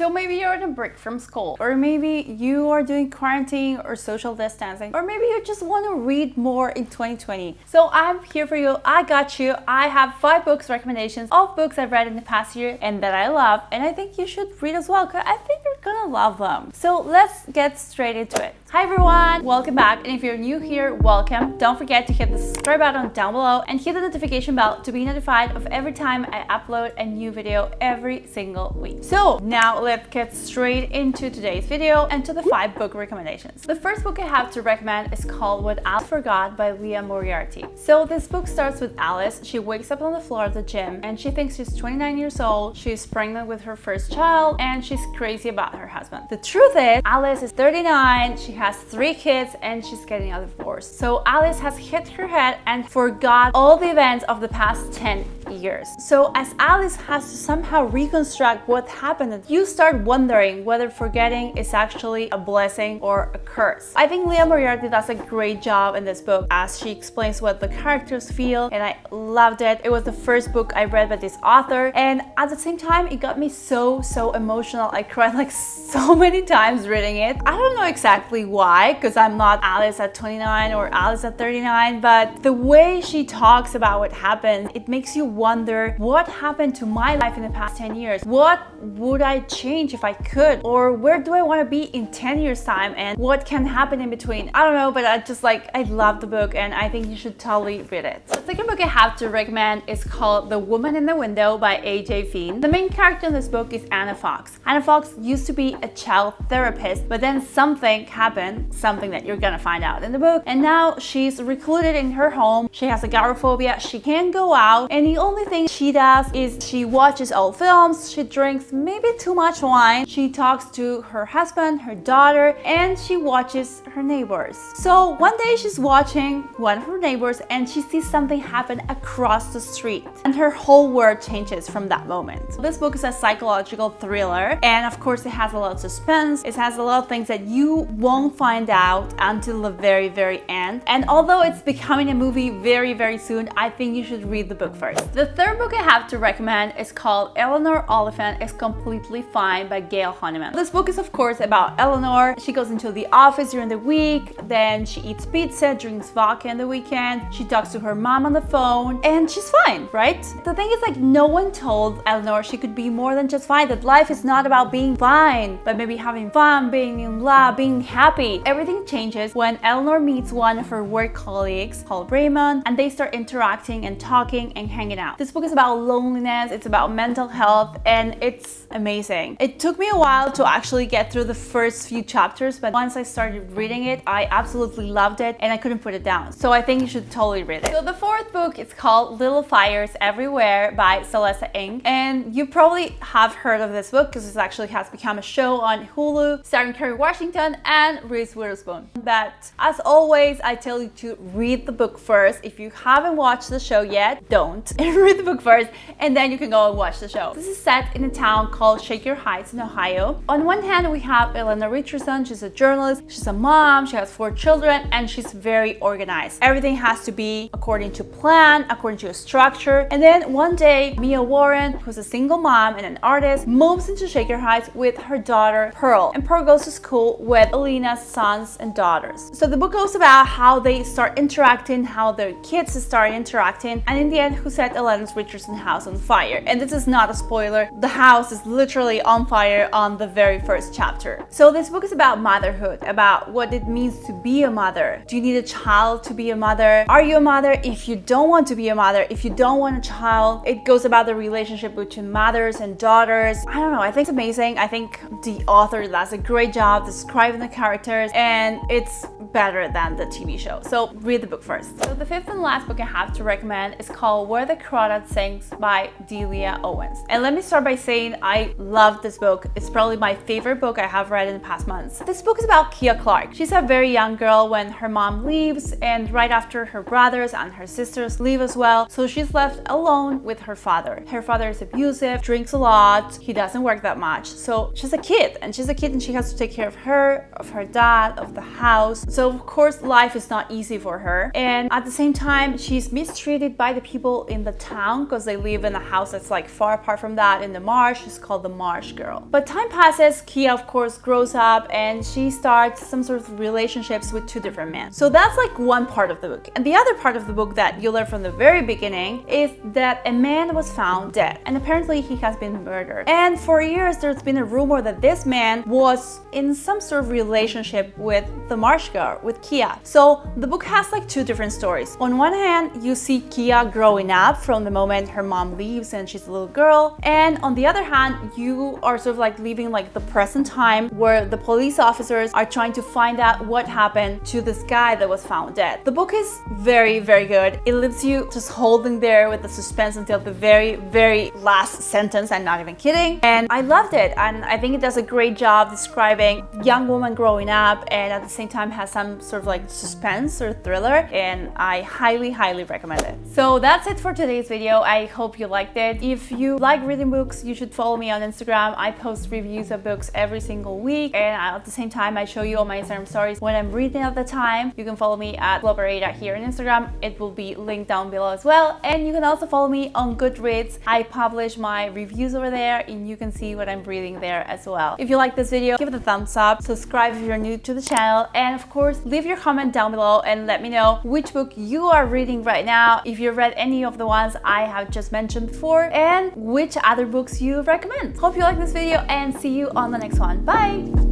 So maybe you're on a break from school, or maybe you are doing quarantine or social distancing, or maybe you just want to read more in 2020. So I'm here for you. I got you. I have five books recommendations of books I've read in the past year and that I love, and I think you should read as well because I think you're gonna love them. So let's get straight into it. Hi everyone, welcome back. And if you're new here, welcome. Don't forget to hit the subscribe button down below and hit the notification bell to be notified of every time I upload a new video every single week. So now let's get straight into today's video and to the five book recommendations. The first book I have to recommend is called What Alice Forgot by Liane Moriarty. So this book starts with Alice. She wakes up on the floor of the gym and she thinks she's 29 years old. She's pregnant with her first child and she's crazy about her husband. The truth is Alice is 39. She has three kids and she's getting a divorce. So Alice has hit her head and forgot all the events of the past 10 years. So as Alice has to somehow reconstruct what happened, you start wondering whether forgetting is actually a blessing or a curse. I think Liane Moriarty does a great job in this book as she explains what the characters feel and I loved it. It was the first book I read by this author and at the same time it got me so so emotional. I cried like so many times reading it. I don't know exactly why because I'm not Alice at 29 or Alice at 39 but the way she talks about what happened it makes you wonder what happened to my life in the past 10 years what would I change if I could or where do I want to be in 10 years time and what can happen in between I don't know but I just like I love the book and I think you should totally read it the second book I have to recommend is called The Woman in the Window by AJ Finn the main character in this book is Anna Fox Anna Fox used to be a child therapist but then something happened something that you're gonna find out in the book. And now she's recluded in her home. She has agoraphobia. She can't go out. And the only thing she does is she watches old films. She drinks maybe too much wine. She talks to her husband, her daughter, and she watches her neighbors. So one day she's watching one of her neighbors and she sees something happen across the street. And her whole world changes from that moment. This book is a psychological thriller. And of course it has a lot of suspense. It has a lot of things that you won't find out until the very, very end. And although it's becoming a movie very, very soon, I think you should read the book first. The third book I have to recommend is called Eleanor Oliphant is Completely Fine by Gail Honeyman. This book is of course about Eleanor. She goes into the office during the week, then she eats pizza, drinks vodka in the weekend, she talks to her mom on the phone, and she's fine, right? The thing is like no one told Eleanor she could be more than just fine, that life is not about being fine, but maybe having fun, being in love, being happy. Everything changes when Eleanor meets one of her work colleagues called Raymond and they start interacting and talking and hanging out. This book is about loneliness, it's about mental health, and it's amazing. It took me a while to actually get through the first few chapters, but once I started reading it, I absolutely loved it and I couldn't put it down. So I think you should totally read it. So the fourth book is called Little Fires Everywhere by Celeste Ng. And you probably have heard of this book because it actually has become a show on Hulu starring Kerry Washington and Reese Witherspoon. But as always, I tell you to read the book first. If you haven't watched the show yet, don't. read the book first and then you can go and watch the show. This is set in a town called Shaker Heights in Ohio. On one hand, we have Elena Richardson. She's a journalist, she's a mom, she has four children, and she's very organized. Everything has to be according to plan, according to a structure. And then one day, Mia Warren, who's a single mom and an artist, moves into Shaker Heights with her daughter, Pearl. And Pearl goes to school with Elena's sons and daughters. So the book goes about how they start interacting, how their kids start interacting, and in the end, who set Elena's Richardson house on fire. And this is not a spoiler. The house is literally on fire on the very first chapter. So this book is about motherhood, about what it means to be a mother. Do you need a child to be a mother? Are you a mother if you don't want to be a mother? If you don't want a child, it goes about the relationship between mothers and daughters. I don't know. I think it's amazing. I think the author does a great job describing the characters and it's better than the TV show. So read the book first. So the fifth and last book I have to recommend is called Where the Crawdad Sings by Delia Owens. And let me start by saying I love this book. It's probably my favorite book I have read in the past months. This book is about Kya Clark. She's a very young girl when her mom leaves and right after her brothers and her sisters leave as well. So she's left alone with her father. Her father is abusive, drinks a lot, he doesn't work that much. So she's a kid and she's a kid and she has to take care of her, of her dad, of the house. So of course life is not easy for her. And at the same time, she's mistreated by the people in the town because they live in a house that's like far apart from that in the marsh. It's called the Marsh Girl. But time passes, Kya of course grows up and she starts some sort of relationships with two different men. So that's like one part of the book. And the other part of the book that you learn from the very beginning is that a man was found dead and apparently he has been murdered. And for years there's been a rumor that this man was in some sort of relationship with the Marsh Girl, with Kya. So the book has like two different stories. On one hand, you see Kya growing up from the moment her mom leaves and she's a little girl. And on the other hand, you are sort of like living like the present time where the police officers are trying to find out what happened to this guy that was found dead. The book is very, very good. It leaves you just holding there with the suspense until the very, very last sentence. I'm not even kidding. And I loved it. And I think it does a great job describing young woman growing up and at the same time has some sort of like suspense or thriller. And I highly, highly recommend it. So that's it for today's video. I hope you liked it. If you like reading books, you should follow me on Instagram. I post reviews of books every single week. And at the same time, I show you all my Instagram stories when I'm reading at the time. You can follow me at Globerada here on Instagram. It will be linked down below as well. And you can also follow me on Goodreads. I publish my reviews over there and you can see what I'm reading there as well. If you like this video, give it a thumbs up, subscribe if you're new to the channel, and of course, leave your comment down below and let me know which book you are reading right now, if you've read any of the ones I have just mentioned before, and which other books you recommend. Hope you like this video and see you on the next one. Bye!